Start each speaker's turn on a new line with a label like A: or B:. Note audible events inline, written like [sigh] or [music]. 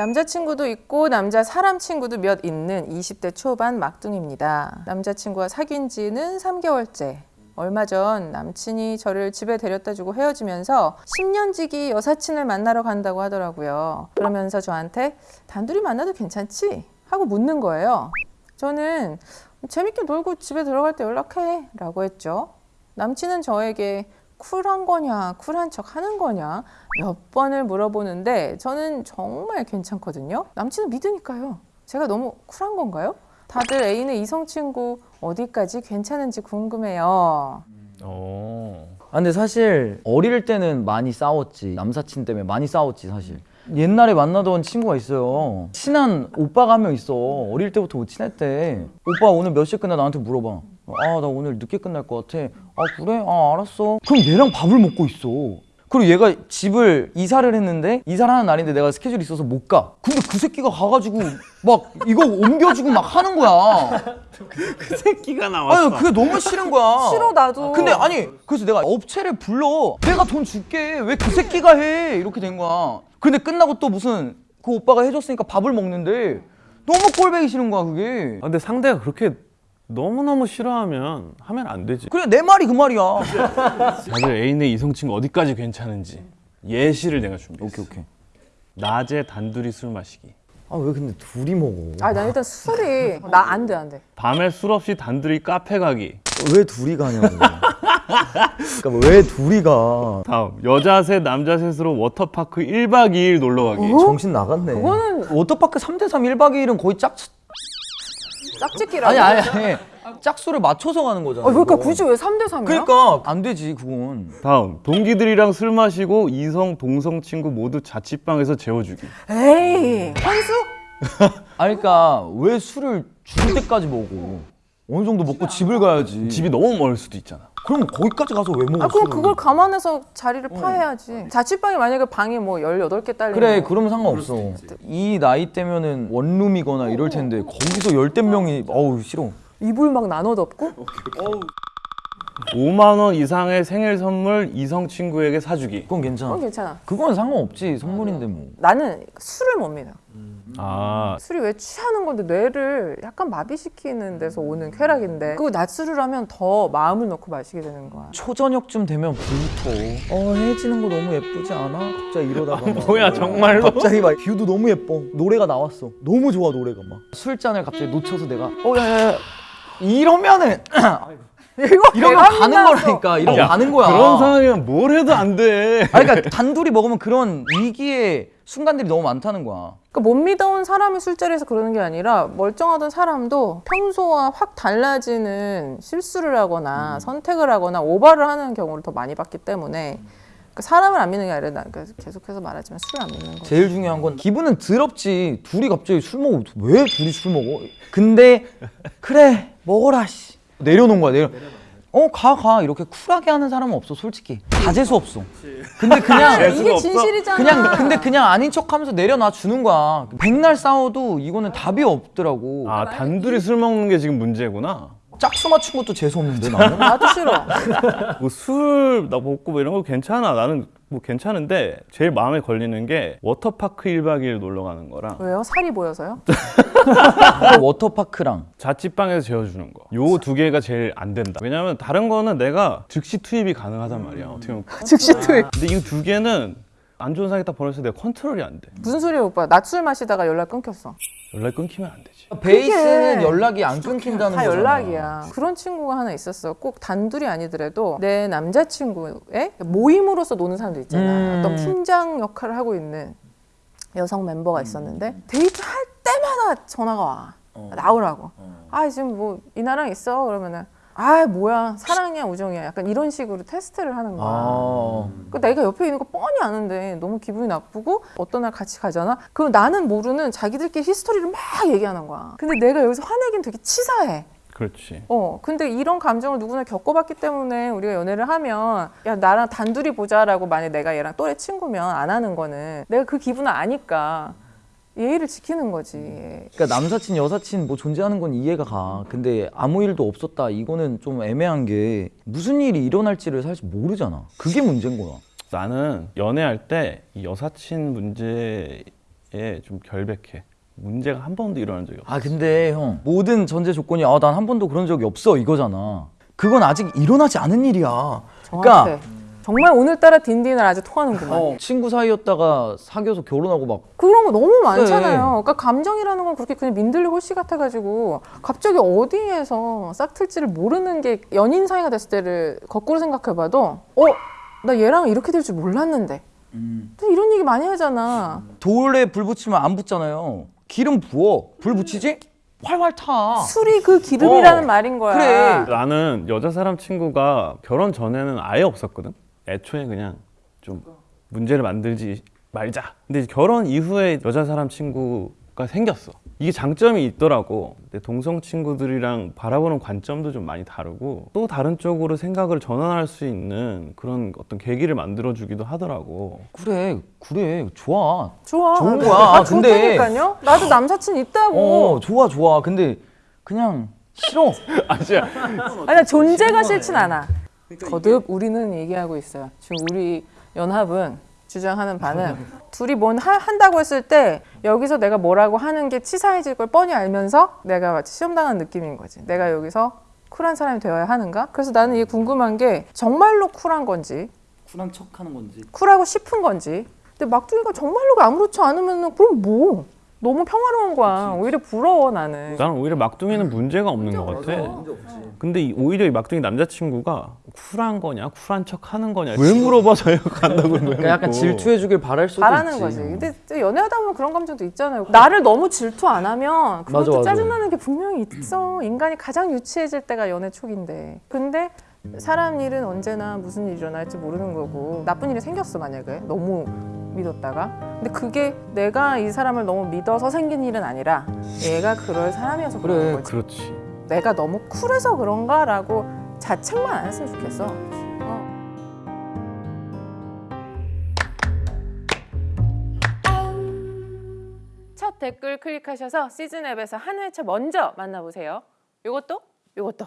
A: 남자친구도 있고 남자 사람 친구도 몇 있는 20대 초반 막둥입니다. 남자친구와 사귄 지는 3개월째. 얼마 전 남친이 저를 집에 데려다 주고 헤어지면서 10년 지기 여사친을 만나러 간다고 하더라고요. 그러면서 저한테 단둘이 만나도 괜찮지? 하고 묻는 거예요. 저는 재밌게 놀고 집에 들어갈 때 연락해 라고 했죠. 남친은 저에게 쿨한 거냐, 쿨한 척 하는 거냐 몇 번을 물어보는데 저는 정말 괜찮거든요. 남친은 믿으니까요. 제가 너무 쿨한 건가요? 다들 애인의 이성 친구 어디까지 괜찮은지 궁금해요.
B: 어.
C: 아, 근데 사실 어릴 때는 많이 싸웠지 남사친 때문에 많이 싸웠지 사실 옛날에 만나던 친구가 있어요 친한 오빠가 한 명 있어 어릴 때부터 친했대 오빠 오늘 몇 시에 끝나 나한테 물어봐 아 나 오늘 늦게 끝날 것 같아 아 그래? 아 알았어 그럼 얘랑 밥을 먹고 있어 그리고 얘가 집을 이사를 했는데 이사를 하는 날인데 내가 스케줄이 있어서 못 가. 근데 그 새끼가 가가지고 막 이거 옮겨주고 막 하는 거야.
B: 그 새끼가 나왔어.
C: 아니 그게 너무 싫은 거야.
A: 싫어 나도.
C: 근데 아니 그래서 내가 업체를 불러 내가 돈 줄게 왜 그 새끼가 해 이렇게 된 거야 근데 끝나고 또 무슨 그 오빠가 해줬으니까 밥을 먹는데 너무 꼴배기 싫은 거야 그게
B: 아, 근데 상대가 그렇게 너무너무 싫어하면 하면 안 되지.
C: 그래 내 말이 그 말이야
B: 다들 애인의 이성 친구 어디까지 괜찮은지 예시를 내가 준비했어.
C: 오케이 오케이
B: 낮에 단둘이 술 마시기.
C: 아 왜 근데 둘이 먹어
A: 아, 나 일단 술이 나 안 돼, 안 돼.
B: 밤에 술 없이 단둘이 카페 가기.
C: 왜 둘이 가냐고 그러니까 뭐왜 둘이 가
B: 다음 여자 셋 남자 셋으로 워터파크 1박 2일 놀러 가기.
C: 정신 나갔네
A: 그거는
C: 워터파크 3대3 1박 2일은 거의 짝
A: 짝짓기라고.
C: 아니 아니 아니 짝수를 맞춰서 가는 거잖아
A: 어, 그러니까
C: 이거.
A: 굳이 왜 3대 3이야?
C: 그러니까 안 되지 그건
B: 다음 동기들이랑 술 마시고 이성 동성 친구 모두 자취방에서 재워주기.
A: 에이, 현수? [laughs]
C: 아니 그러니까 왜 술을 죽을 때까지 먹어? 어느 정도 먹고 집을 가야지.
B: 집이 너무 멀 수도 있잖아.
C: 그럼 거기까지 가서 왜 먹어?
A: 아, 그럼? 그걸 감안해서 자리를 파해야지. 자취방이 만약에 방이 뭐 18개 딸리면
C: 그래 그러면 상관없어. 이 나이 때면은 원룸이거나 이럴
A: 어.
C: 텐데 거기서 열댓 명이 어우 싫어.
A: 이불 막 나눠 덮고
B: 5만 원 이상의 생일 선물 이성 친구에게 사주기.
C: 그건 괜찮아.
A: 그건 괜찮아.
C: 그건 상관없지 선물인데 뭐.
A: 나는 술을 못 믿어.
B: 아
A: 술이 왜 취하는 건데 뇌를 약간 마비시키는 데서 오는 쾌락인데 그거 낮술을 하면 더 마음을 놓고 마시게 되는 거야.
C: 초저녁쯤 되면 불터. 어 해 지는 거 너무 예쁘지 않아? 갑자기 이러다가 [laughs] 막.
B: 뭐야 정말로?
C: 갑자기 막 view도 너무 예뻐. 노래가 나왔어. 너무 좋아 노래가 막. 술잔을 갑자기 놓쳐서 내가 어 야야야 이러면은
A: 이거
C: 이러면
A: 내가
C: 가는. 거라니까. 이러면
B: 야,
C: 가는 거야.
B: 그런 상황이면 뭘 해도 안 돼.
C: 아니, 그러니까 단둘이 먹으면 그런 위기의 순간들이 너무 많다는 거야.
A: 그러니까 못 믿어온 사람이 술자리에서 그러는 게 아니라 멀쩡하던 사람도 평소와 확 달라지는 실수를 하거나 선택을 하거나 오바를 하는 경우를 더 많이 봤기 때문에 그 사람을 안 믿는 게 아니라 계속해서 말하지만 술을 안 믿는 거지.
C: 제일 중요한 건 기분은 더럽지. 둘이 갑자기 술 먹어. 왜 둘이 술 먹어? 근데 그래 먹어라 씨. 내려놓은 거야 내려. 어 가 가 이렇게 쿨하게 하는 사람은 없어 솔직히 다 재수 없어. 근데 [laughs] 그냥
A: 이게? 진실이잖아.
C: 그냥 근데 그냥 아닌 척하면서 내려놔 주는 거야. 백날 싸워도 이거는 답이 없더라고.
B: 아 단둘이 술 먹는 게 지금 문제구나.
C: 짝수 맞춘 것도 재수 없는데 나는. [laughs]
A: 나도 싫어.
B: 뭐 낮술 먹고 뭐 이런 거 괜찮아. 나는 뭐 괜찮은데 제일 마음에 걸리는 게 워터파크 1박 2일 놀러 가는 거랑
A: 왜요? 살이 보여서요?
C: 워터파크랑
B: 자취방에서 재워주는 거. 요 두 개가 제일 안 된다. 왜냐면 다른 거는 내가 즉시 투입이 가능하단 말이야. 어떻게 보면.
A: 즉시 투입.
B: 근데 이 두 개는 안 좋은 상황이 딱 벌어서 내가 컨트롤이 안 돼.
A: 무슨 소리야 오빠? 낮술 마시다가 연락 끊겼어.
B: 연락 끊기면 안 되지.
C: 베이스는
A: 그게
C: 연락이 안 끊긴다는
A: 다
C: 거잖아.
A: 연락이야. 그런 친구가 하나 있었어. 꼭 단둘이 아니더라도 내 남자친구의 모임으로서 노는 사람들 있잖아.
C: 음.
A: 어떤 팀장 역할을 하고 있는 여성 멤버가 있었는데 데이트 할 때마다 전화가 와. 나오라고. 아 지금 뭐 이 나랑 있어 그러면은 아 뭐야 사랑이야 우정이야 약간 이런 식으로 테스트를 하는 거야.
C: 아.
A: 그 내가 옆에 있는 거 뻔히 아는데 너무 기분이 나쁘고 어떤 날 같이 가잖아. 그럼 나는 모르는 자기들끼리 히스토리를 막 얘기하는 거야. 근데 내가 여기서 화내긴 되게 치사해.
B: 그렇지.
A: 어, 근데 이런 감정을 누구나 겪어봤기 때문에 우리가 연애를 하면 야 나랑 단둘이 보자라고 만약 내가 얘랑 또래 친구면 안 하는 거는 내가 그 기분을 아니까 예의를 지키는 거지.
C: 그러니까 남사친 여사친 뭐 존재하는 건 이해가 가. 근데 아무 일도 없었다. 이거는 좀 애매한 게 무슨 일이 일어날지를 사실 모르잖아. 그게 문제인 거야.
B: 나는 연애할 때 이 여사친 문제 좀 결백해. 문제가 한 번도 일어난 적이 없어.
C: 아 근데 형 모든 전제 조건이 아 난 한 번도 그런 적이 없어 이거잖아. 그건 아직 일어나지 않은 일이야.
A: 정확해.
C: 그러니까
A: 정말 오늘따라 딘딘을 아주 통하는구만.
C: 어, 친구 사이였다가 사귀어서 결혼하고 막
A: 그런 거 너무 많잖아요.
C: 네.
A: 그러니까 감정이라는 건 그렇게 그냥 민들레 홀씨 같아가지고 갑자기 어디에서 싹틀지를 모르는 게 연인 사이가 됐을 때를 거꾸로 생각해봐도 어? 나 얘랑 이렇게 될 줄 몰랐는데. 또 이런 얘기 많이 하잖아.
C: 돌에 불 붙이면 안 붙잖아요. 기름 부어 불 붙이지 활활 타.
A: 술이 그 기름이라는
C: 어,
A: 말인 거야.
C: 그래.
B: 나는 여자 사람 친구가 결혼 전에는 아예 없었거든. 애초에 그냥 좀 문제를 만들지 말자. 근데 결혼 이후에 여자 사람 친구가 생겼어. 이게 장점이 있더라고. 근데 동성 친구들이랑 바라보는 관점도 좀 많이 다르고 또 다른 쪽으로 생각을 전환할 수 있는 그런 어떤 계기를 만들어 주기도 하더라고.
C: 그래 그래 좋아.
A: 좋아.
C: 좋은. 거야.
A: 아,
C: 근데-
A: 좋다니까요. 나도 남사친 있다고.
C: 어 좋아 좋아. 근데 그냥 싫어. [laughs]
B: 아시야.
A: 아니 존재가 싫진 않아. 거듭 우리는 얘기하고 있어요. 지금 우리 연합은 주장하는 바는 둘이 뭔 하- 한다고 했을 때 여기서 내가 뭐라고 하는 게 치사해질 걸 뻔히 알면서 내가 마치 시험당한 느낌인 거지. 내가 여기서 쿨한 사람이 되어야 하는가? 그래서 나는 이게 궁금한 게 정말로 쿨한 건지
C: 쿨한 척하는 건지.
A: 쿨하고 싶은 건지. 근데 막둥이가 정말로 아무렇지 않으면 그럼 뭐? 너무 평화로운 거야. 오히려 부러워 나는.
B: 나는 오히려 막둥이는 문제가 없는 것 같아. 근데 이- 오히려 이 막둥이 남자친구가 쿨한 거냐, 쿨한 척 하는 거냐. 왜 물어봐서 [laughs] 간다고
C: 그러니까 약간 질투해주길 바랄 수도
A: 바라는
C: 있지.
A: 거지. 근데 또 연애하다 보면 그런 감정도 있잖아요. 나를 너무 질투 안 하면 그것도
C: 맞아, 맞아.
A: 짜증나는 게 분명히 있어. 인간이 가장 유치해질 때가 연애 초기인데. 근데 사람 일은 언제나 무슨 일이 일어날지 모르는 거고 나쁜 일이 생겼어 만약에 너무 믿었다가 근데 그게 내가 이 사람을 너무 믿어서 생긴 일은 아니라 얘가 그럴 사람이어서 그런
C: 그래,
A: 거지
B: 그렇지.
A: 내가 너무 쿨해서 그런가 라고 자책만 안 했으면 좋겠어 어. 첫 댓글 클릭하셔서 시즌 앱에서 한 회차 먼저 만나보세요. 요것도 요것도